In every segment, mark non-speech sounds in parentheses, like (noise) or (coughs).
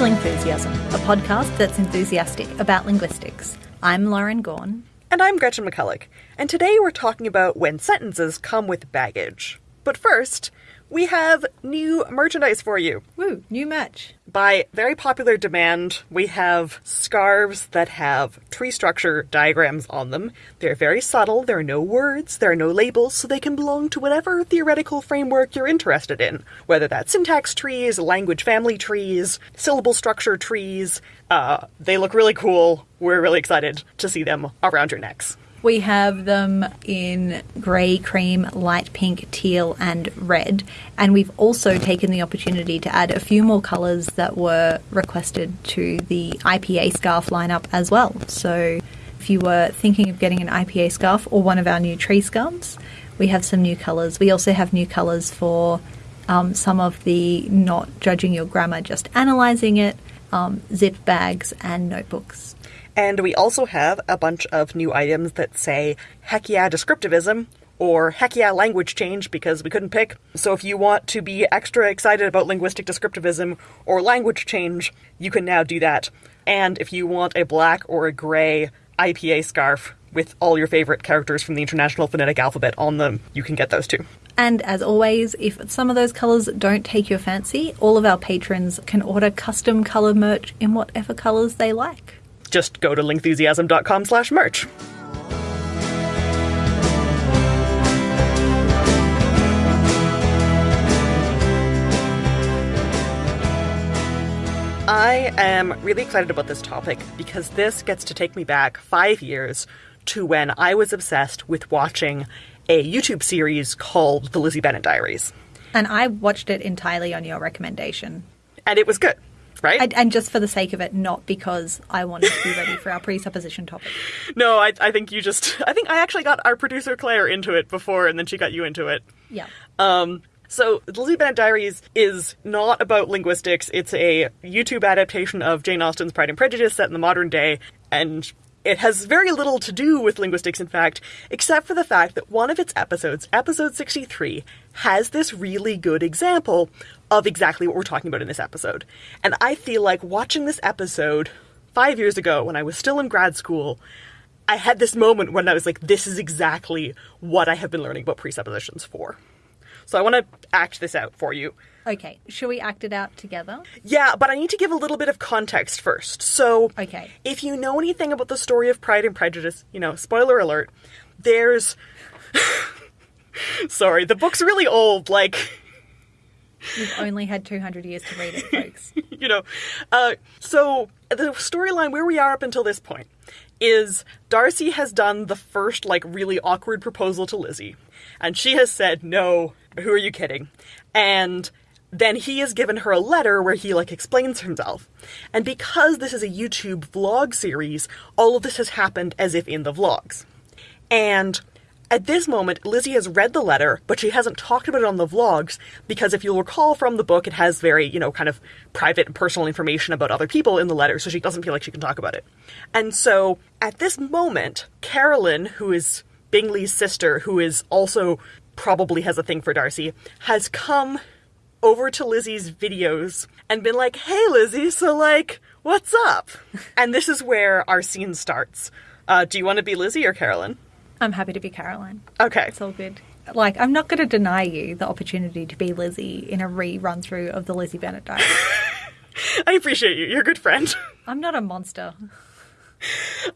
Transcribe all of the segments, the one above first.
Lingthusiasm, a podcast that's enthusiastic about linguistics. I'm Lauren Gawne. And I'm Gretchen McCulloch, and today we're talking about when sentences come with baggage. But first, we have new merchandise for you. Woo, new merch. By very popular demand, we have scarves that have tree structure diagrams on them. They're very subtle, there are no words, there are no labels, so they can belong to whatever theoretical framework you're interested in. Whether that's syntax trees, language family trees, syllable structure trees. Uh, they look really cool. We're really excited to see them around your necks. We have them in grey, cream, light pink, teal, and red. And we've also taken the opportunity to add a few more colours that were requested to the IPA scarf lineup as well. So if you were thinking of getting an IPA scarf or one of our new tree scarves, we have some new colours. We also have new colours for um, some of the not judging your grammar, just analysing it, um, zip bags, and notebooks. And we also have a bunch of new items that say heck yeah descriptivism or heck yeah language change because we couldn't pick. So if you want to be extra excited about linguistic descriptivism or language change, you can now do that. And if you want a black or a gray IPA scarf with all your favorite characters from the International Phonetic Alphabet on them, you can get those too. And as always, if some of those colours don't take your fancy, all of our patrons can order custom colour merch in whatever colours they like just go to lingthusiasm.com slash merch. I am really excited about this topic because this gets to take me back five years to when I was obsessed with watching a YouTube series called The Lizzie Bennet Diaries. And I watched it entirely on your recommendation. And it was good right? And, and, just for the sake of it, not because I wanted to be ready for our presupposition topic. (laughs) No, I, I think you just. (laughs) I think I actually got our producer Claire into it before, and then she got you into it. Yeah. Um. So, The Lizzie Bennet Diaries is not about linguistics. It's a YouTube adaptation of Jane Austen's Pride and Prejudice set in the modern day, and it has very little to do with linguistics, in fact, except for the fact that one of its episodes, episode 63, has this really good example of exactly what we're talking about in this episode. And I feel like watching this episode five years ago when I was still in grad school, I had this moment when I was like, this is exactly what I have been learning about presuppositions for. So I want to act this out for you. Okay, shall we act it out together? Yeah, but I need to give a little bit of context first. So, okay. if you know anything about the story of Pride and Prejudice, you know, spoiler alert, there's. (laughs) Sorry, the book's really old. Like, We've only had 200 years to read it, folks. (laughs) you know, uh, so the storyline where we are up until this point is Darcy has done the first, like, really awkward proposal to Lizzie. And she has said, no, who are you kidding? And then he has given her a letter where he, like, explains himself. And because this is a YouTube vlog series, all of this has happened as if in the vlogs. And at this moment, Lizzie has read the letter, but she hasn't talked about it on the vlogs because if you'll recall from the book, it has very, you know, kind of private and personal information about other people in the letter, so she doesn't feel like she can talk about it. And so at this moment, Carolyn, who is Bingley's sister, who is also probably has a thing for Darcy, has come over to Lizzie's videos and been like, hey, Lizzie, so like, what's up? (laughs) and this is where our scene starts. Uh, do you want to be Lizzie or Carolyn? I'm happy to be Caroline. Okay. It's all good. Like, I'm not going to deny you the opportunity to be Lizzie in a re-run through of the Lizzie Bennet diary. (laughs) I appreciate you. You're a good friend. (laughs) I'm not a monster.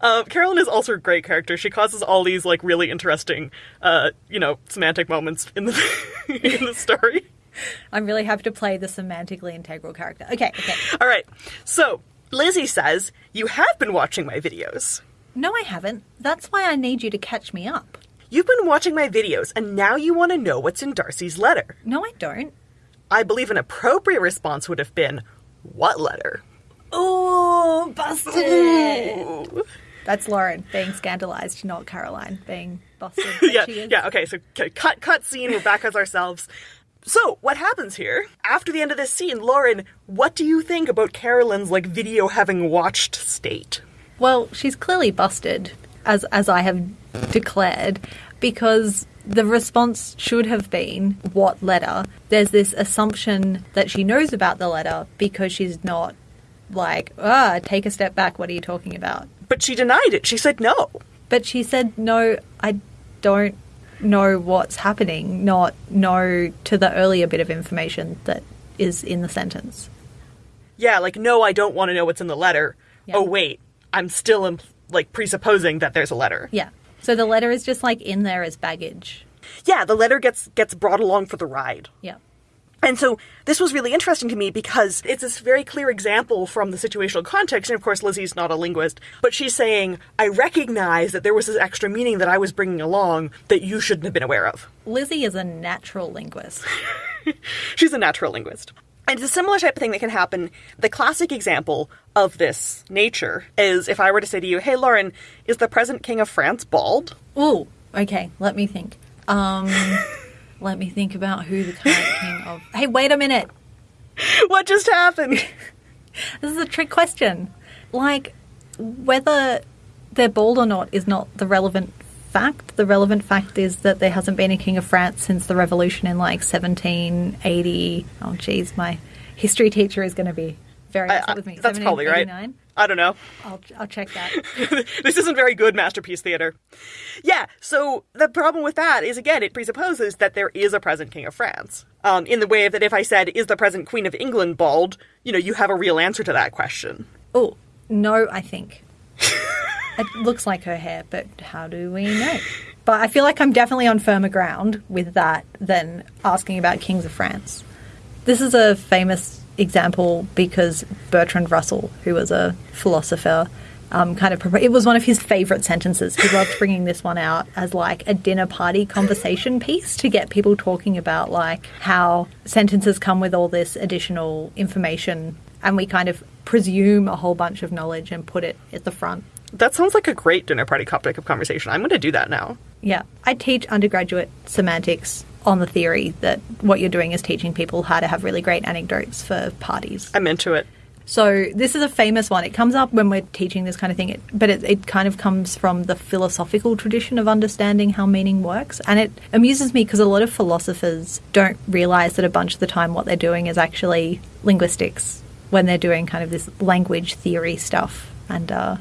Uh, Carolyn is also a great character. She causes all these like really interesting, uh, you know, semantic moments in the (laughs) in the story. I'm really happy to play the semantically integral character. Okay, okay. All right. So Lizzie says you have been watching my videos. No, I haven't. That's why I need you to catch me up. You've been watching my videos, and now you want to know what's in Darcy's letter. No, I don't. I believe an appropriate response would have been, What letter? Oh, busted! Ooh. That's Lauren being scandalized, not Caroline being busted. (laughs) yeah, yeah. Okay, so cut, cut scene. We're back as ourselves. So, what happens here? After the end of this scene, Lauren, what do you think about Carolyn's like video having watched state? Well, she's clearly busted, as as I have declared, because the response should have been what letter. There's this assumption that she knows about the letter because she's not like, ah, take a step back. What are you talking about? But she denied it. She said no. But she said, no, I don't know what's happening, not no to the earlier bit of information that is in the sentence. Yeah, like no, I don't want to know what's in the letter. Yeah. Oh wait, I'm still like presupposing that there's a letter. Yeah. So the letter is just like in there as baggage. Yeah, the letter gets gets brought along for the ride. Yeah. And so this was really interesting to me because it's this very clear example from the situational context. And of course, Lizzie's not a linguist, but she's saying, I recognize that there was this extra meaning that I was bringing along that you shouldn't have been aware of. Lizzie is a natural linguist. (laughs) She's a natural linguist. And it's a similar type of thing that can happen. The classic example of this nature is if I were to say to you, Hey, Lauren, is the present king of France bald? Ooh, okay, let me think. Um, (laughs) let me think about who the current king of. Hey, wait a minute. what just happened? (laughs) This is a trick question. Like, whether they're bald or not is not the relevant fact. The relevant fact is that there hasn't been a king of France since the revolution in like 1780. Oh, geez, my history teacher is going to be very upset I- with me. that's probably right. I don't know. I'll, I'll check that. (laughs) this isn't very good masterpiece theater. Yeah, so the problem with that is again, it presupposes that there is a present king of France. Um, in the way that if I said, "Is the present queen of England bald?" you know, you have a real answer to that question. Oh, no, I think. (laughs) it looks like her hair, but how do we know? But I feel like I'm definitely on firmer ground with that than asking about kings of France. This is a famous example because Bertrand Russell, who was a philosopher, um, kind of it was one of his favorite sentences. He loved bringing this one out as like a dinner party conversation piece to get people talking about like how sentences come with all this additional information, and we kind of presume a whole bunch of knowledge and put it at the front. That sounds like a great dinner party topic of conversation. I'm going to do that now. Yeah, I teach undergraduate semantics on the theory that what you're doing is teaching people how to have really great anecdotes for parties. I'm into it. So this is a famous one. It comes up when we're teaching this kind of thing, it, but it, it kind of comes from the philosophical tradition of understanding how meaning works. And it amuses me because a lot of philosophers don't realize that a bunch of the time what they're doing is actually linguistics when they're doing kind of this language theory stuff. And uh,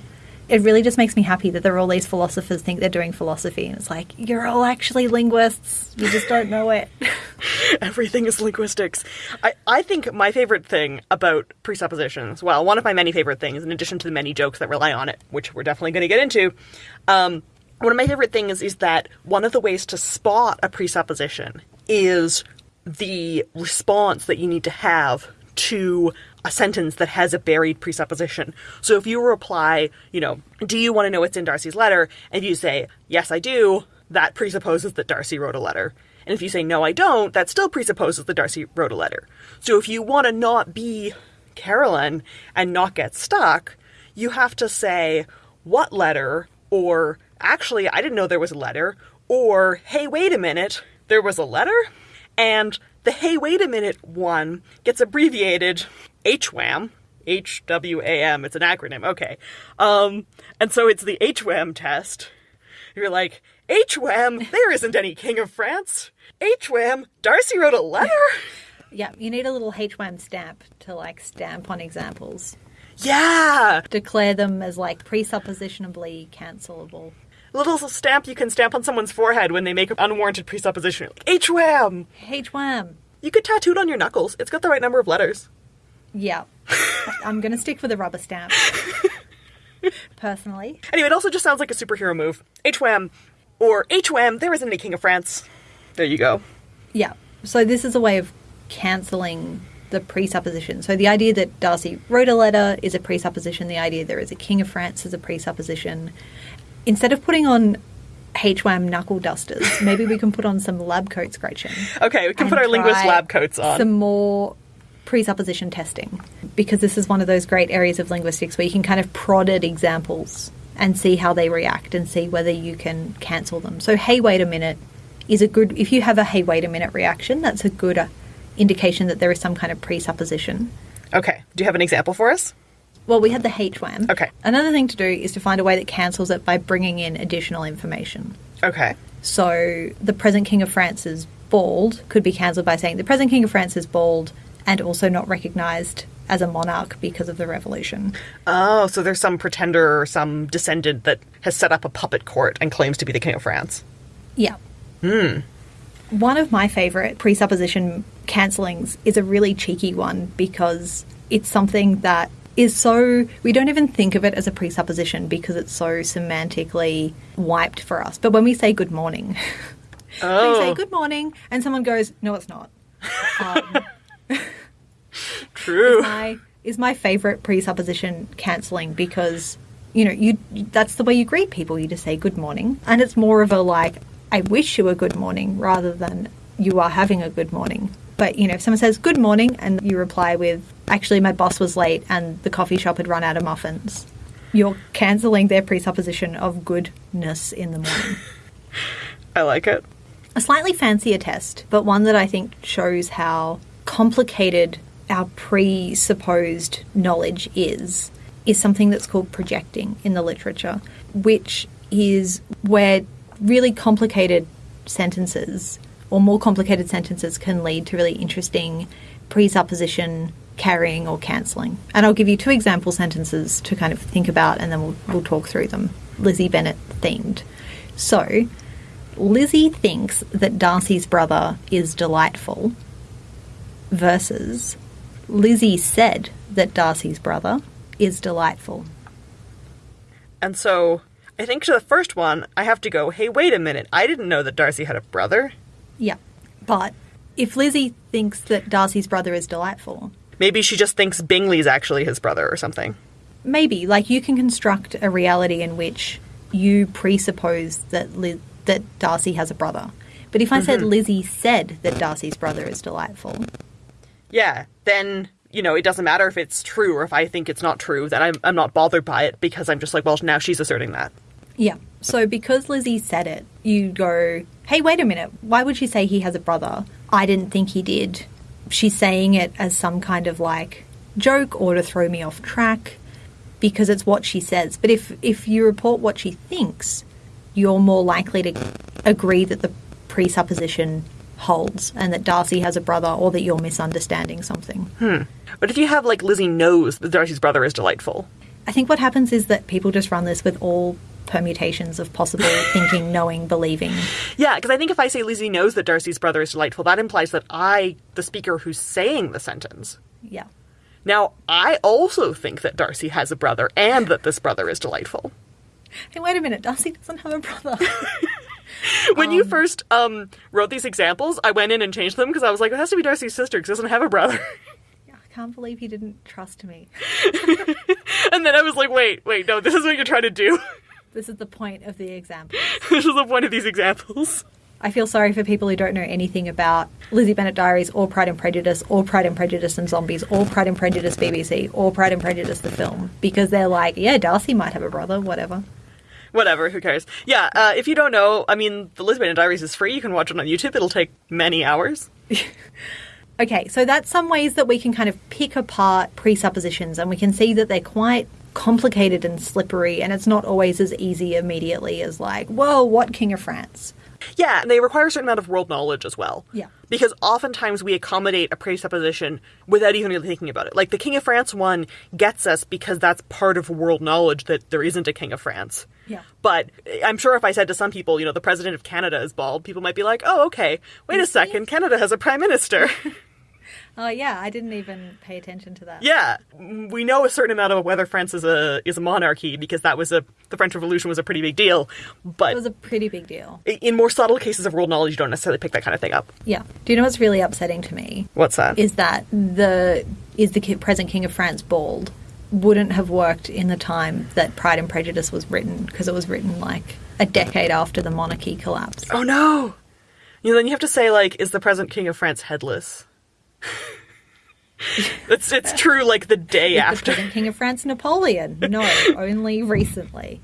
it really just makes me happy that there are all these philosophers think they're doing philosophy, and it's like you're all actually linguists. You just don't know it. (laughs) Everything is linguistics. I, I think my favorite thing about presuppositions, well, one of my many favorite things, in addition to the many jokes that rely on it, which we're definitely going to get into, um, one of my favorite things is that one of the ways to spot a presupposition is the response that you need to have to a sentence that has a buried presupposition. So if you reply, you know, do you want to know what's in Darcy's letter? And you say, yes, I do, that presupposes that Darcy wrote a letter. And if you say, no, I don't, that still presupposes that Darcy wrote a letter. So if you want to not be Carolyn and not get stuck, you have to say, what letter? Or, actually, I didn't know there was a letter. Or, hey, wait a minute, there was a letter? And the hey, wait a minute one gets abbreviated HWAM. H-W-A-M, it's an acronym, okay. Um, and so it's the HWAM test. You're like, HWAM, there isn't any King of France. HWAM, Darcy wrote a letter? (laughs) yeah, you need a little HWAM stamp to like stamp on examples. Yeah! Declare them as like presuppositionably cancelable. A little stamp you can stamp on someone's forehead when they make an unwarranted presupposition. Like, HWAM! HWAM. You could tattoo it on your knuckles. It's got the right number of letters. Yeah. (laughs) I'm going to stick with a rubber stamp. (laughs) Personally. Anyway, it also just sounds like a superhero move. HWAM, or HWAM, there isn't any King of France. There you go. Yeah. So this is a way of cancelling the presupposition. So the idea that Darcy wrote a letter is a presupposition. The idea there is a king of France is a presupposition. Instead of putting on HWAM knuckle dusters, (laughs) maybe we can put on some lab coats, scratching. Okay, we can put our linguist lab coats on. Some more presupposition testing because this is one of those great areas of linguistics where you can kind of prod at examples and see how they react and see whether you can cancel them. So, hey, wait a minute is a good, if you have a hey, wait a minute reaction, that's a good uh, indication that there is some kind of presupposition. Okay, do you have an example for us? Well, we had the HWAM. Okay. Another thing to do is to find a way that cancels it by bringing in additional information. Okay. So the present King of France is bald could be cancelled by saying the present King of France is bald and also not recognised as a monarch because of the revolution. Oh, so there's some pretender or some descendant that has set up a puppet court and claims to be the king of France. Yeah. Hmm. One of my favourite presupposition cancellings is a really cheeky one because it's something that is so we don't even think of it as a presupposition because it's so semantically wiped for us. But when we say good morning, (laughs) we Oh, say good morning and someone goes, No it's not. Um, (laughs) true. my is my favorite presupposition cancelling because you know you that's the way you greet people. You just say good morning, and it's more of a like I wish you a good morning rather than you are having a good morning. But you know, if someone says good morning and you reply with actually my boss was late and the coffee shop had run out of muffins, you're cancelling their presupposition of goodness in the morning. (laughs) I like it. a slightly fancier test, but one that I think shows how complicated our presupposed knowledge is, is something that's called projecting in the literature, which is where really complicated sentences or more complicated sentences can lead to really interesting presupposition carrying or cancelling. And I'll give you two example sentences to kind of think about and then we'll, we'll talk through them. Lizzie Bennet themed. So, Lizzie thinks that Darcy's brother is delightful versus Lizzie said that Darcy's brother is delightful. And so I think to the first one, I have to go, hey, wait a minute. I didn't know that Darcy had a brother. Yeah. But if Lizzie thinks that Darcy's brother is delightful, Maybe she just thinks Bingley's actually his brother or something. maybe like you can construct a reality in which you presuppose that Liz- that Darcy has a brother. But if I said mm-hmm. Lizzie said that Darcy's brother is delightful, Yeah, then, you know, it doesn't matter if it's true or if I think it's not true, then I'm, I'm not bothered by it because I'm just like, well, now she's asserting that. Yeah. So because Lizzie said it, you go, hey, wait a minute. Why would she say he has a brother? I didn't think he did. She's saying it as some kind of like joke or to throw me off track because it's what she says. But if, if you report what she thinks, you're more likely to agree that the presupposition holds and that Darcy has a brother or that you're misunderstanding something. Hmm. But if you have, like, Lizzie knows that Darcy's brother is delightful. I think what happens is that people just run this with all permutations of possible (laughs) thinking, knowing, believing. Yeah, because I think if I say Lizzie knows that Darcy's brother is delightful, that implies that I, the speaker who's saying the sentence, Yeah. now I also think that Darcy has a brother and that this brother is delightful. Hey, wait a minute. Darcy doesn't have a brother. (laughs) When you first um, wrote these examples, I went in and changed them because I was like, it has to be Darcy's sister because doesn't have a brother. (laughs) I can't believe he didn't trust me. and then I was like, wait, wait, no, this is what you're trying to do. This is the point of the example. (laughs) this is the point of these examples. I feel sorry for people who don't know anything about Lizzie Bennet Diaries or Pride and Prejudice or Pride and Prejudice and Zombies or Pride and Prejudice BBC or Pride and Prejudice the film because they're like, yeah, Darcy might have a brother, whatever. Whatever, who cares? Yeah, uh, if you don't know, I mean, the Lizzie Bennet Diaries is free. You can watch it on YouTube. It'll take many hours. (laughs) Okay, so that's some ways that we can kind of pick apart presuppositions and we can see that they're quite complicated and slippery and it's not always as easy immediately as like, whoa, what King of France? Yeah, and they require a certain amount of world knowledge as well. Yeah. Because oftentimes we accommodate a presupposition without even really thinking about it. Like the King of France one gets us because that's part of world knowledge that there isn't a King of France. Yeah. But eh, I'm sure if I said to some people, you know, the President of Canada is bald, people might be like, oh, okay, wait a second, Canada has a Prime Minister. (laughs) Oh yeah, I didn't even pay attention to that. yeah. We know a certain amount of whether France is a is a monarchy because that was a the French Revolution was a pretty big deal. But It was a pretty big deal. in more subtle cases of world knowledge, you don't necessarily pick that kind of thing up. Yeah. Do you know what's really upsetting to me? What's that? Is that the is the present King of France bald? Wouldn't have worked in the time that Pride and Prejudice was written because it was written like a decade after the monarchy collapsed. Oh no! You know, then you have to say like, is the present king of France headless? (laughs) it's it's true like the day Is the after. present King of France Napoleon? No, (laughs) only recently.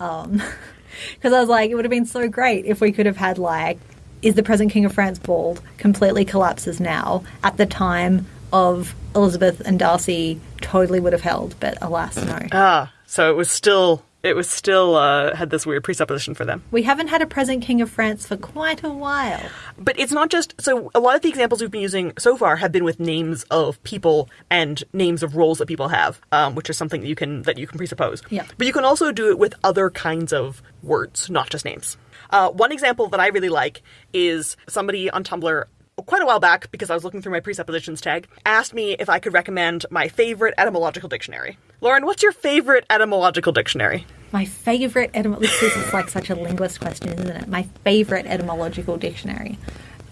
Um, (laughs) because I was like, it would have been so great if we could have had like, is the present King of France bald? Completely collapses now at the time of Elizabeth and Darcy totally would have held, but alas, no. Ah, so it was still it was still uh, had this weird presupposition for them. We haven't had a present king of France for quite a while. But it's not just so a lot of the examples we've been using so far have been with names of people and names of roles that people have, um, which is something that you can that you can presuppose. Yeah. But you can also do it with other kinds of words, not just names. Uh, one example that I really like is somebody on Tumblr quite a while back, because I was looking through my presuppositions tag, asked me if I could recommend my favorite etymological dictionary. Lauren, what's your favorite etymological dictionary? My favorite etym- this is like such a linguist question, isn't it? My favorite etymological dictionary.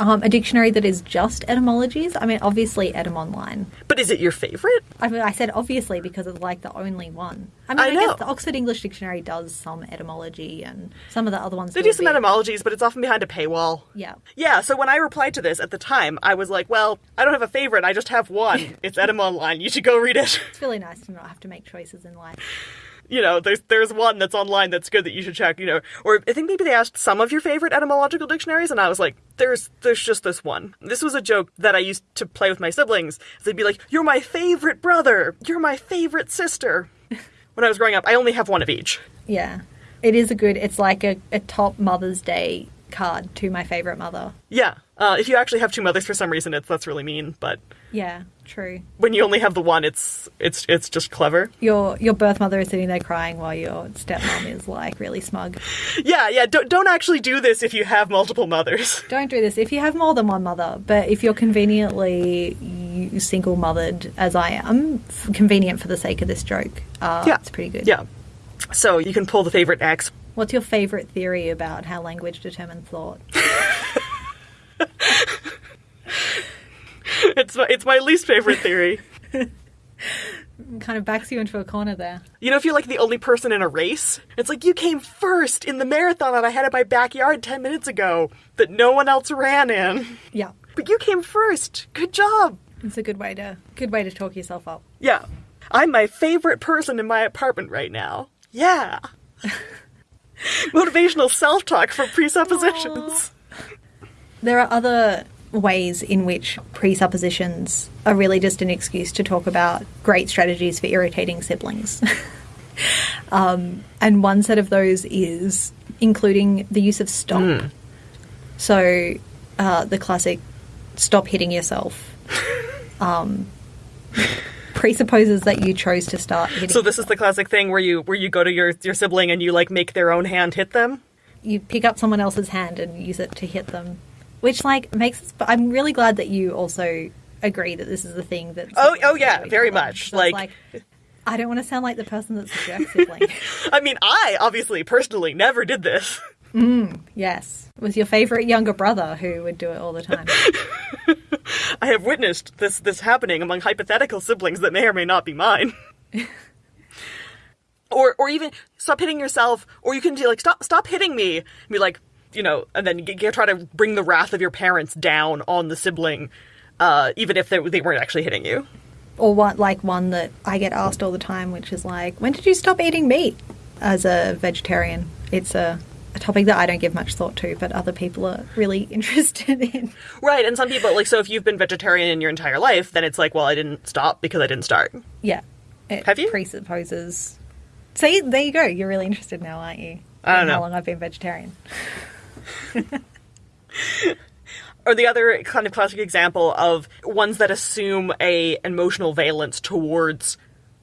Um, a dictionary that is just etymologies. I mean, obviously, Etym Online. But is it your favorite? I mean, I said obviously because it's like the only one. I mean, I I, guess the Oxford English Dictionary does some etymology, and some of the other ones They do do some bit. etymologies, but it's often behind a paywall. Yeah. Yeah, so when I replied to this at the time, I was like, well, I don't have a favorite, I just have one. (laughs) It's Etym Online. You should go read it. It's really nice to not have to make choices in life. You know, there's there's one that's online that's good that you should check, you know. Or I think maybe they asked some of your favorite etymological dictionaries, and I was like, there's there's just this one. This was a joke that I used to play with my siblings. They'd be like, You're my favorite brother, you're my favorite sister. (laughs) when I was growing up, I only have one of each. Yeah. It is a good, it's like a, a top Mother's Day card to my favourite mother. Yeah. Uh, if you actually have two mothers for some reason, it's that's really mean. But Yeah, true. when you only have the one, it's it's it's just clever. Your your birth mother is sitting there crying while your stepmom is like really smug. Yeah, yeah. Don't don't actually do this if you have multiple mothers. (laughs) Don't do this if you have more than one mother, but if you're conveniently single mothered, as I am, convenient for the sake of this joke, uh, Yeah. it's pretty good. Yeah. So you can pull the favorite X. What's your favourite theory about how language determines thought? (laughs) (laughs) It's my, it's my least favorite theory. (laughs) kind of backs you into a corner there. You know, if you're like the only person in a race, it's like you came first in the marathon that I had in my backyard 10 minutes ago that no one else ran in. Yeah, But you came first. Good job. it's a good way to good way to talk yourself up. Yeah. I'm my favorite person in my apartment right now. Yeah. (laughs) Motivational self talk from presuppositions. There are other ways in which presuppositions are really just an excuse to talk about great strategies for irritating siblings. (laughs) um, and one set of those is including the use of stop. So uh, the classic stop hitting yourself (laughs) um, presupposes that you chose to start hitting. So this is the classic thing where you where you go to your your sibling and you like make their own hand hit them. you pick up someone else's hand and use it to hit them, which like makes. Us, I'm really glad that you also agree that this is the thing that. Oh, oh yeah, very much. It's Like- I don't want to sound like the person that's jerk. (laughs) I mean, I obviously personally never did this. Mm, yes, it was your favorite younger brother who would do it all the time. (laughs) I have witnessed this this happening among hypothetical siblings that may or may not be mine. (laughs) or or even stop hitting yourself, or you can do like stop stop hitting me. And be like, you know, and then you, try to bring the wrath of your parents down on the sibling, uh, even if they, they weren't actually hitting you. or one like one that I get asked all the time, which is like, when did you stop eating meat as a vegetarian? It's a, a topic that I don't give much thought to, but other people are really (laughs) interested in. Right, and some people like so if you've been vegetarian in your entire life, then it's like, well, I didn't stop because I didn't start. Yeah, it Have you? presupposes. See, there you go. You're really interested now, aren't you? I don't know. How long I've been vegetarian? (laughs) (laughs) or the other kind of classic example of ones that assume a emotional valence towards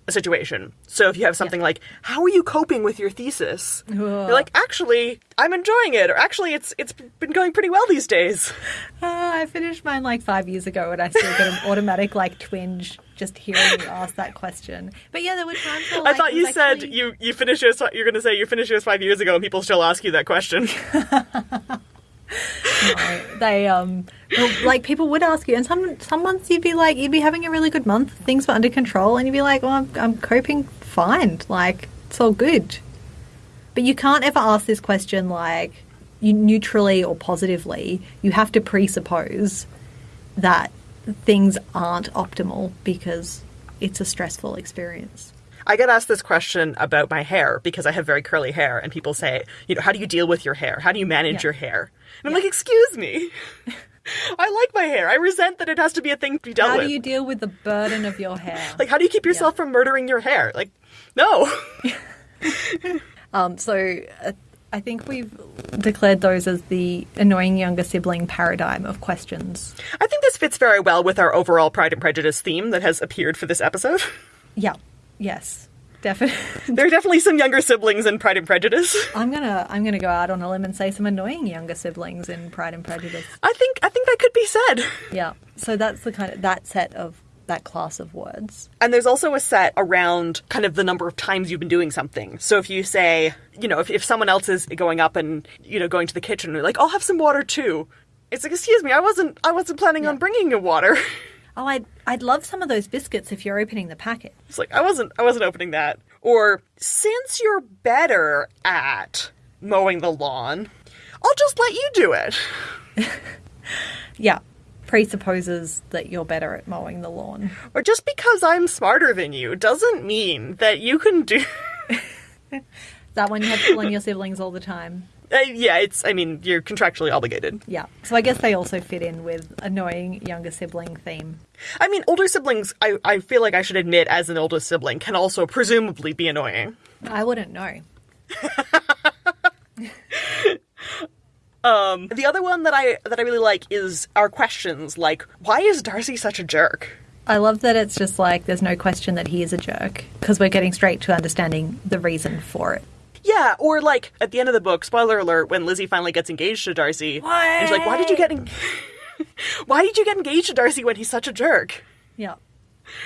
a situation. So if you have something like, "How are you coping with your thesis?" You're like, "Actually, I'm enjoying it," or "Actually, it's it's been going pretty well these days." Uh, (laughs) I finished mine like five years ago, and I still get an automatic like twinge just hearing you ask that question. But yeah, there were times where I thought you was said actually- you you finished yours. You're going to say you finished yours five years ago, and people still ask you that question. (laughs) No, they um like people would ask you and some some months you'd be like you'd be having a really good month things were under control and you'd be like well I'm, I'm coping fine like it's all good but you can't ever ask this question like you neutrally or positively you have to presuppose that things aren't optimal because it's a stressful experience I get asked this question about my hair because I have very curly hair, and people say, you know, how do you deal with your hair? How do you manage Yeah. your hair? And I'm Yeah. like, excuse me. (laughs) I like my hair. I resent that it has to be a thing to be dealt How with. do you deal with the burden of your hair? (laughs) Like, how do you keep yourself from murdering your hair? Like, no. (laughs) Um, so uh, I think we've declared those as the annoying younger sibling paradigm of questions. I think this fits very well with our overall Pride and Prejudice theme that has appeared for this episode. (laughs) Yeah. Yes. Definitely. (laughs) there are definitely some younger siblings in Pride and Prejudice. (laughs) I'm gonna I'm gonna go out on a limb and say some annoying younger siblings in Pride and Prejudice. I think I think that could be said. Yeah. So that's the kind of that set of that class of words. And there's also a set around kind of the number of times you've been doing something. So if you say, you know, if, if someone else is going up and, you know, going to the kitchen, and like, I'll have some water too. It's like, excuse me, I wasn't, I wasn't planning on bringing you water. (laughs) Oh, I'd I'd love some of those biscuits if you're opening the packet. It's like, I wasn't, I wasn't opening that. Or, since you're better at mowing the lawn, I'll just let you do it. (laughs) Yeah. Presupposes that you're better at mowing the lawn. Or just because I'm smarter than you doesn't mean that you can do. (laughs) That one you have to pull your siblings all the time? Uh, yeah, it's, I mean, you're contractually obligated. Yeah. So I guess they also fit in with annoying younger sibling theme. I mean, older siblings, I, I feel like I should admit, as an older sibling, can also presumably be annoying. I wouldn't know. (laughs) Um, the other one that I that I really like is our questions, like, why is Darcy such a jerk? I love that it's just like there's no question that he is a jerk because we're getting straight to understanding the reason for it. Yeah, or like at the end of the book, spoiler alert, when Lizzie finally gets engaged to Darcy, and she's like, why did you get en- (laughs) why did you get engaged to Darcy when he's such a jerk? Yeah.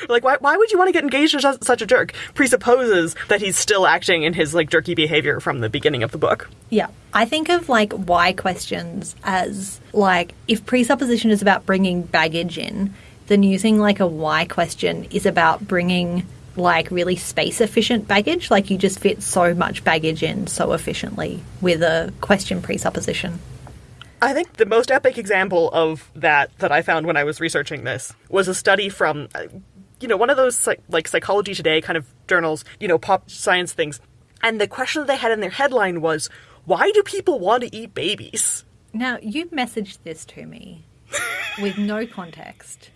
Like, why, why would you want to get engaged to su- such a jerk? Presupposes that he's still acting in his, like, jerky behavior from the beginning of the book. Yeah. I think of like why questions as like if presupposition is about bringing baggage in, then using like a why question is about bringing like really space efficient baggage. Like you just fit so much baggage in so efficiently with a question presupposition. I think the most epic example of that that I found when I was researching this was a study from, uh, you know, one of those like Psychology Today kind of journals, you know, pop science things. And the question that they had in their headline was, "Why do people want to eat babies?" Now, you messaged this to me with no context.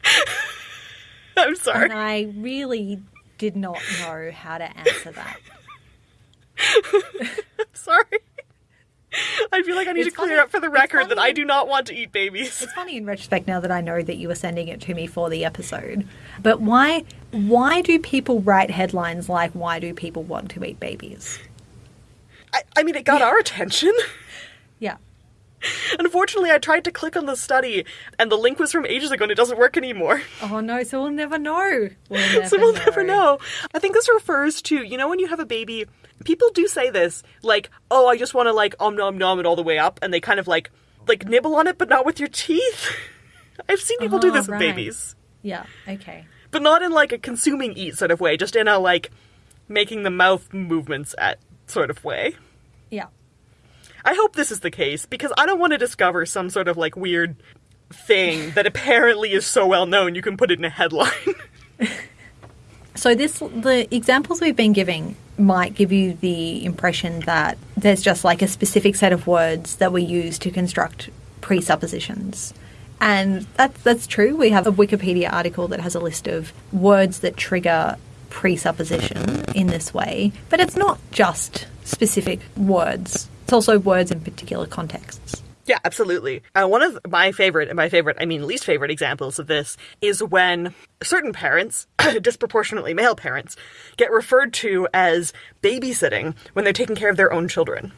(laughs) I'm sorry. And I really did not know how to answer that. (laughs) I'm sorry. (laughs) I feel like I need It's to clear funny- up for the record that I do not want to eat babies. It's funny in retrospect now that I know that you were sending it to me for the episode. But why why do people write headlines like why do people want to eat babies? I, I mean, it got our attention. (laughs) Unfortunately, I tried to click on the study, and the link was from ages ago, and it doesn't work anymore. Oh no, so we'll never know. (laughs) We'll never so we'll never know. I think this refers to, you know, when you have a baby, people do say this, like, oh, I just want to, like, om nom nom it all the way up, and they kind of, like, like nibble on it, but not with your teeth. (laughs) I've seen people do Oh, this with babies. Yeah, okay. But not in, like, a consuming eat sort of way, just in a, like, making the mouth movements at sort of way. Yeah. I hope this is the case, because I don't want to discover some sort of, like, weird thing that apparently is so well known you can put it in a headline. (laughs) So this the examples we've been giving might give you the impression that there's just like a specific set of words that we use to construct presuppositions. And that's that's true. We have a Wikipedia article that has a list of words that trigger presupposition in this way, but it's not just specific words. It's also words in particular contexts. Yeah, absolutely. Uh, one of my favorite, and my favorite, I mean least favorite examples of this is when certain parents, (coughs) disproportionately male parents, get referred to as babysitting when they're taking care of their own children.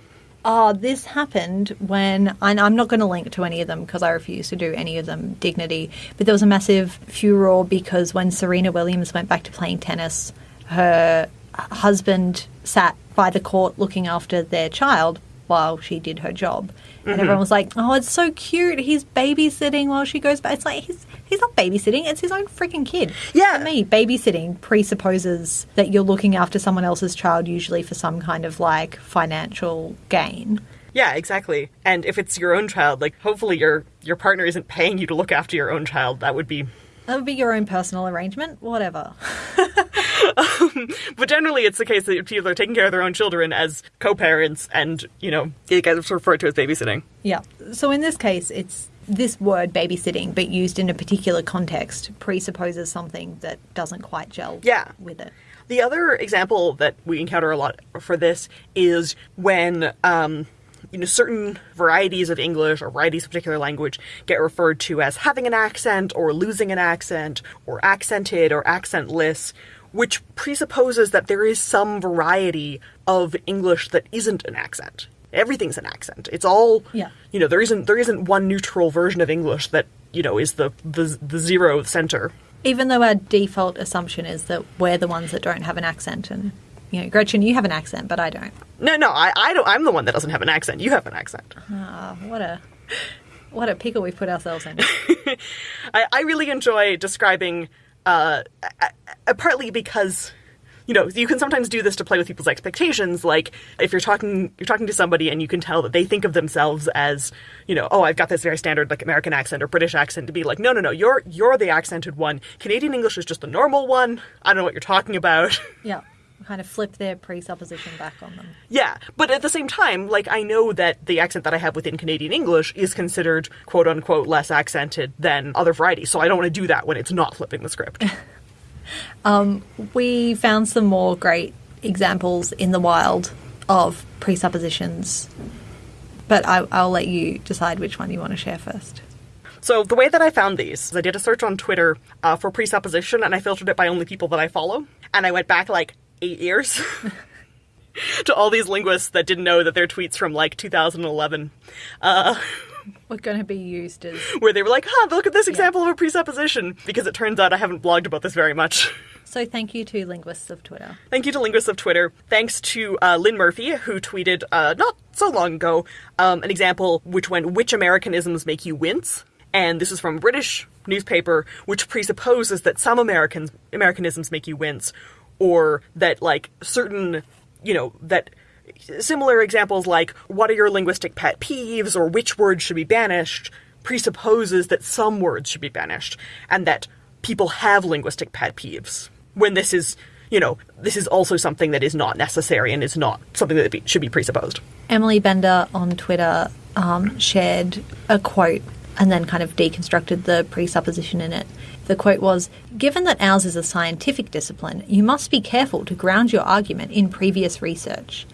Oh, this happened when, and I'm not going to link to any of them because I refuse to do any of them dignity, but there was a massive furor because when Serena Williams went back to playing tennis, her husband sat by the court looking after their child while she did her job. And mm-hmm. everyone was like, oh, it's so cute. He's babysitting while she goes back. It's like, he's, he's not babysitting, it's his own freaking kid. Yeah. To me, babysitting presupposes that you're looking after someone else's child, usually for some kind of like financial gain. Yeah, exactly. And if it's your own child, like hopefully your your partner isn't paying you to look after your own child. That would be That would be your own personal arrangement, whatever. (laughs) But generally, it's the case that people are taking care of their own children as co-parents, and you know, it gets referred to as babysitting. Yeah. So in this case, it's this word babysitting, but used in a particular context, presupposes something that doesn't quite gel Yeah. with it. The other example that we encounter a lot for this is when um, you know certain varieties of English or varieties of particular language get referred to as having an accent or losing an accent or accented or accentless, which presupposes that there is some variety of English that isn't an accent. Everything's an accent. It's all Yeah. you know there isn't there isn't one neutral version of English that you know is the the, the zero center. Even though our default assumption is that we're the ones that don't have an accent, and you know, Gretchen, you have an accent, but I don't. No, no, I, I don't. I'm the one that doesn't have an accent. You have an accent. Ah, what a what a pickle we've put ourselves in. (laughs) I, I really enjoy describing, uh, partly because, you know, you can sometimes do this to play with people's expectations. Like if you're talking, you're talking to somebody and you can tell that they think of themselves as, you know, oh, I've got this very standard like American accent or British accent. To be like, no, no, no, you're you're the accented one. Canadian English is just the normal one. I don't know what you're talking about. (laughs) yeah, kind of flip their presupposition back on them. Yeah, but at the same time, like I know that the accent that I have within Canadian English is considered quote unquote less accented than other varieties, so I don't want to do that when it's not flipping the script. (laughs) We found some more great examples in the wild of presuppositions, but I, I'll let you decide which one you want to share first. so the way that I found these is I did a search on Twitter uh, for presupposition and I filtered it by only people that I follow, and I went back like eight years. (laughs) To all these linguists that didn't know that their tweets from like 2011, We're going to be used as (laughs) where they were like, huh, look at this example of a presupposition, because it turns out I haven't blogged about this very much. (laughs) so. Thank you to linguists of Twitter. Thank you to Linguists of Twitter. Thanks to uh, Lynne Murphy, who tweeted uh, not so long ago um, an example which went, Which Americanisms make you wince? And this is from a British newspaper, which presupposes that some Americans Americanisms make you wince, or that like certain, you know, that similar examples like what are your linguistic pet peeves or which words should be banished presupposes that some words should be banished and that people have linguistic pet peeves when this is you know this is also something that is not necessary and is not something that should be presupposed Emily Bender on Twitter um, shared a quote and then kind of deconstructed the presupposition in it. The quote was Given that ours is a scientific discipline, you must be careful to ground your argument in previous research.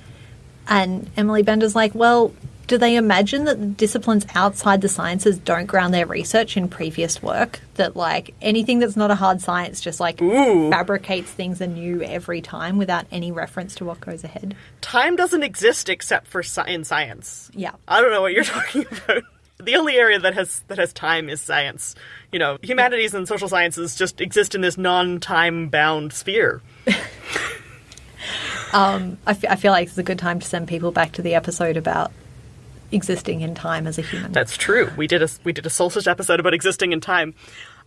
And Emily Bender's like, Well, do they imagine that the disciplines outside the sciences don't ground their research in previous work? That, like, anything that's not a hard science just, like, Ooh. fabricates things anew every time without any reference to what goes ahead? time doesn't exist except for in science Yeah. i don't know what you're (laughs) talking about the only area that has that has time is science you know humanities and social sciences just exist in this non-time bound sphere (laughs) I, f- I feel like it's a good time to send people back to the episode about existing in time as a human. That's true. We did a we did a solstice episode about existing in time.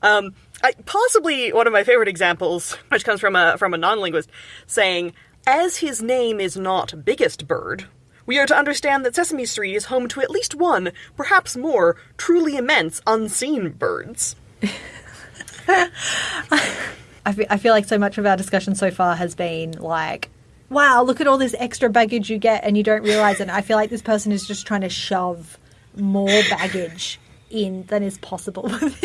Um, I, possibly one of my favorite examples, which comes from a from a non-linguist, saying, "As his name is not biggest bird." We are to understand that Sesame Street is home to at least one, perhaps more, truly immense unseen birds. (laughs) I fe- I feel like so much of our discussion so far has been like, wow, look at all this extra baggage you get and you don't realize it. And I feel like this person is just trying to shove more baggage in than is possible (laughs) this.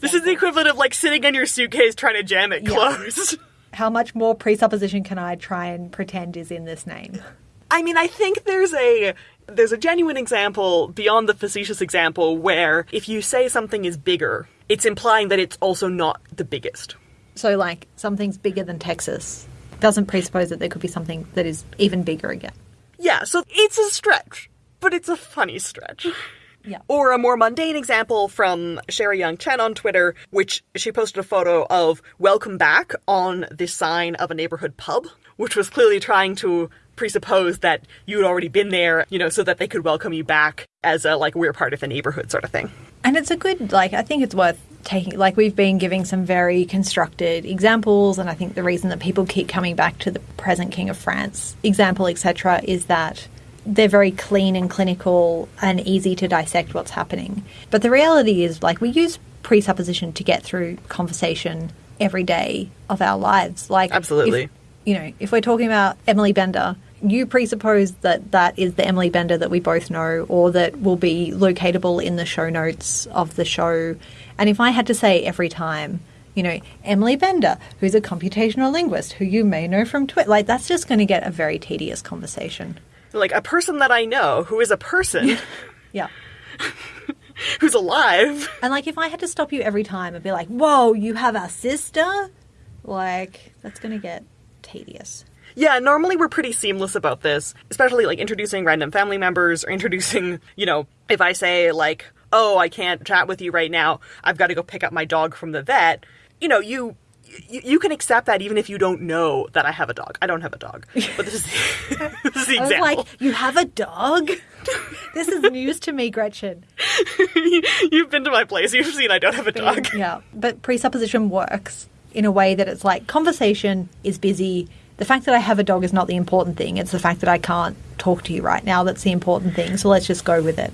This is the equivalent of like sitting in your suitcase trying to jam it Yeah. closed. (laughs) How much more presupposition can I try and pretend is in this name? I mean, I think there's a there's a genuine example beyond the facetious example where if you say something is bigger, it's implying that it's also not the biggest. So, like, something's bigger than Texas doesn't presuppose that there could be something that is even bigger again. Yeah, so it's a stretch, but it's a funny stretch. (sighs) Yeah. Or a more mundane example from Sherry Yong Chen on Twitter, which she posted a photo of welcome back on the sign of a neighborhood pub, which was clearly trying to presuppose that you had already been there, you know, so that they could welcome you back as a like we're part of the neighborhood sort of thing. And it's a good, like, I think it's worth taking, like, we've been giving some very constructed examples, and I think the reason that people keep coming back to the present King of France example, etc., is that they're very clean and clinical and easy to dissect what's happening. But the reality is, like, we use presupposition to get through conversation every day of our lives. Like, Absolutely. You know, if we're talking about Emily Bender, you presuppose that that is the Emily Bender that we both know, or that will be locatable in the show notes of the show. And if I had to say every time, you know, Emily Bender, who's a computational linguist, who you may know from Twitter, like that's just going to get a very tedious conversation. Like a person that I know who is a person (laughs) Yeah. (laughs) who's alive. And like if I had to stop you every time and be like, "Whoa, you have a sister," like that's going to get tedious. Yeah, normally we're pretty seamless about this, especially like introducing random family members or (laughs) introducing, you know, if I say like, "Oh, I can't chat with you right now. I've got to go pick up my dog from the vet." You know, you you, you can accept that even if you don't know that I have a dog. I don't have a dog, but this is (laughs) this is the (laughs) I was example. like, "You have a dog?" this is news to me, Gretchen. You've been to my place. You've seen I don't have a dog. Yeah, but presupposition works in a way that it's like conversation is busy. The fact that I have a dog is not the important thing. It's the fact that I can't talk to you right now that's the important thing. So let's just go with it.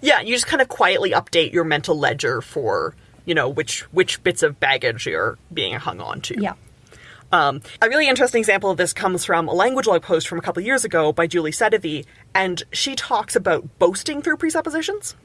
Yeah, you just kind of quietly update your mental ledger for you know which which bits of baggage you're being hung on to. Yeah. Um, a really interesting example of this comes from a language log post from a couple years ago by Julie Sedivy, and she talks about boasting through presuppositions.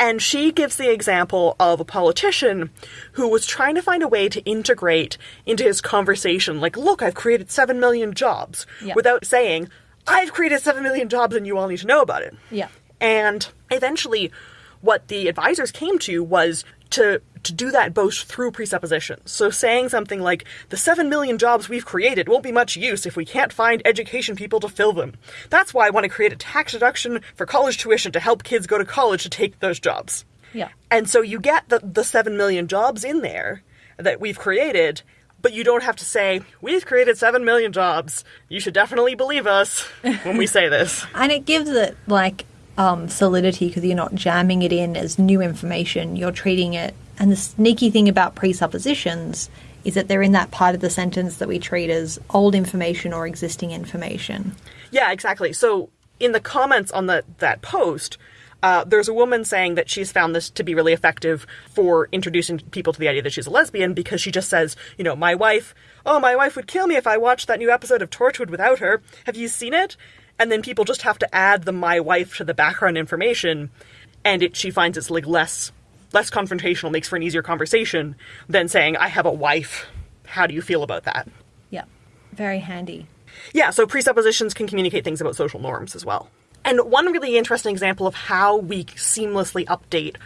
And she gives the example of a politician who was trying to find a way to integrate into his conversation, like, look, I've created 7 million jobs, Yeah. without saying, I've created 7 million jobs and you all need to know about it. Yeah. And eventually, what the advisors came to was to to do that both through presuppositions. So saying something like, "The seven million jobs we've created won't be much use if we can't find education people to fill them. That's why I want to create a tax deduction for college tuition to help kids go to college to take those jobs." Yeah. And so you get the the seven million jobs in there that we've created. But you don't have to say, we've created 7 million jobs. You should definitely believe us when we say this. (laughs) And it gives it like um, solidity because you're not jamming it in as new information. You're treating it. And the sneaky thing about presuppositions is that they're in that part of the sentence that we treat as old information or existing information. Yeah, exactly. So in the comments on the, that post, uh, there's a woman saying that she's found this to be really effective for introducing people to the idea that she's a lesbian because she just says, you know, my wife, oh, my wife would kill me if I watched that new episode of Torchwood without her. Have you seen it? And then people just have to add the my wife to the background information, and it she finds it's like less less confrontational, makes for an easier conversation than saying, I have a wife. How do you feel about that? Yeah. Very handy. Yeah, so presuppositions can communicate things about social norms as well. And one really interesting example of how we seamlessly update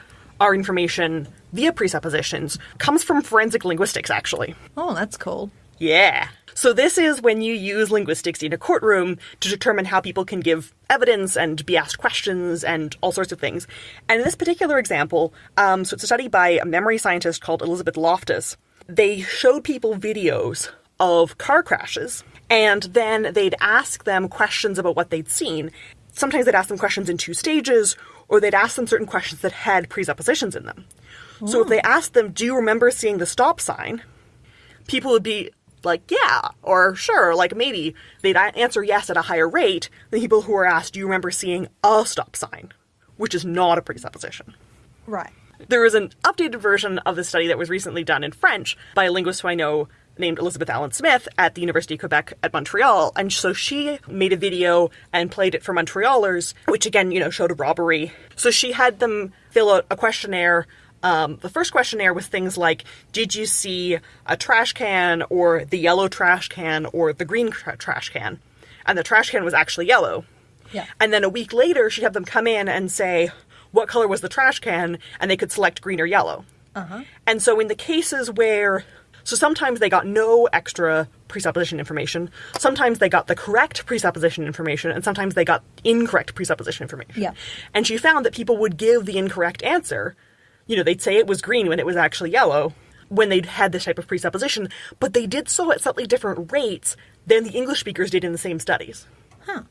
our information via presuppositions comes from forensic linguistics, actually. Oh, that's cool. Yeah. So this is when you use linguistics in a courtroom to determine how people can give evidence and be asked questions and all sorts of things. And in this particular example, um, so it's a study by a memory scientist called Elizabeth Loftus. They showed people videos of car crashes, and then they'd ask them questions about what they'd seen. Sometimes they'd ask them questions in two stages, or they'd ask them certain questions that had presuppositions in them. So if they asked them, Do you remember seeing the stop sign? people would be like, yeah, or sure, like maybe. They'd answer yes at a higher rate than people who are asked, do you remember seeing a stop sign? Which is not a presupposition. Right. There is an updated version of the study that was recently done in French by a linguist who I know named Elizabeth Allyn Smith at the University of Quebec at Montreal. And so she made a video and played it for Montrealers, which again, you know, showed a robbery. So she had them fill out a questionnaire. Um, the first questionnaire was things like Did you see a trash can, or the yellow trash can, or the green tra- trash can? And the trash can was actually yellow. Yeah. And then a week later, she'd have them come in and say, what color was the trash can? And they could select green or yellow. Uh-huh. And so in the cases where, so sometimes they got no extra presupposition information, sometimes they got the correct presupposition information, and sometimes they got incorrect presupposition information. Yeah. And she found that people would give the incorrect answer. You know, they'd say it was green when it was actually yellow when they'd had this type of presupposition, but they did so at slightly different rates than the English speakers did in the same studies. Huh.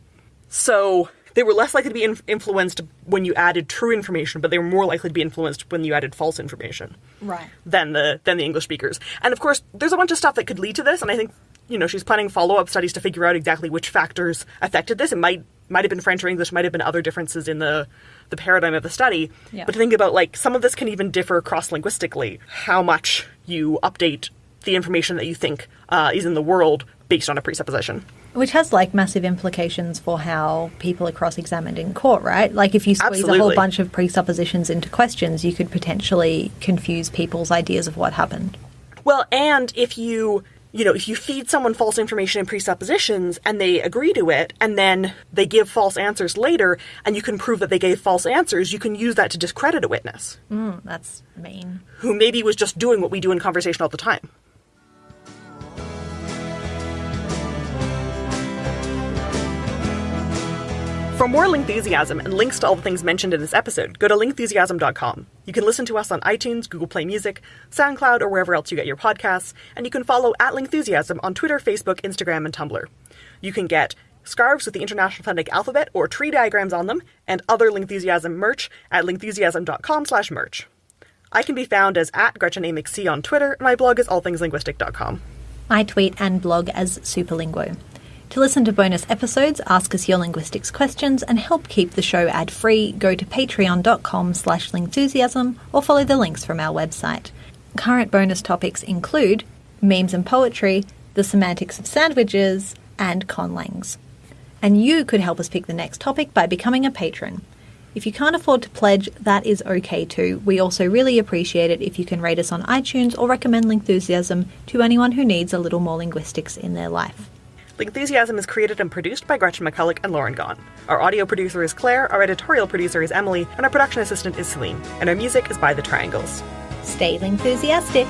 So they were less likely to be in- influenced when you added true information, but they were more likely to be influenced when you added false information Right. than the than the English speakers. And of course, there's a bunch of stuff that could lead to this, and I think you know she's planning follow up studies to figure out exactly which factors affected this. It might might have been French or English, might have been other differences in the the paradigm of the study. Yeah. But to think about like some of this can even differ cross linguistically, how much you update the information that you think uh, is in the world based on a presupposition. Which has like massive implications for how people are cross examined in court, right? Like if you squeeze a whole bunch of presuppositions into questions, you could potentially confuse people's ideas of what happened. Well, and if you, you know, if you feed someone false information and presuppositions and they agree to it and then they give false answers later and you can prove that they gave false answers, you can use that to discredit a witness Mm, that's mean. who maybe was just doing what we do in conversation all the time. For more Lingthusiasm and links to all the things mentioned in this episode, go to lingthusiasm.com. You can listen to us on iTunes, Google Play Music, SoundCloud, or wherever else you get your podcasts, and you can follow at Lingthusiasm on Twitter, Facebook, Instagram, and Tumblr. You can get scarves with the International Phonetic Alphabet or tree diagrams on them, and other Lingthusiasm merch at lingthusiasm.com slash merch. I can be found as at Gretchen A. McC on Twitter, and my blog is allthingslinguistic.com. I tweet and blog as Superlinguo. To listen to bonus episodes, ask us your linguistics questions, and help keep the show ad-free, go to patreon.com slash lingthusiasm or follow the links from our website. Current bonus topics include memes and poetry, the semantics of sandwiches, and conlangs. And you could help us pick the next topic by becoming a patron. If you can't afford to pledge, that is okay too. We also really appreciate it if you can rate us on iTunes or recommend Lingthusiasm to anyone who needs a little more linguistics in their life. Lingthusiasm is created and produced by Gretchen McCulloch and Lauren Gawne. Our audio producer is Claire, our editorial producer is Emily, and our production assistant is Celine. And our music is by The Triangles. Stay enthusiastic!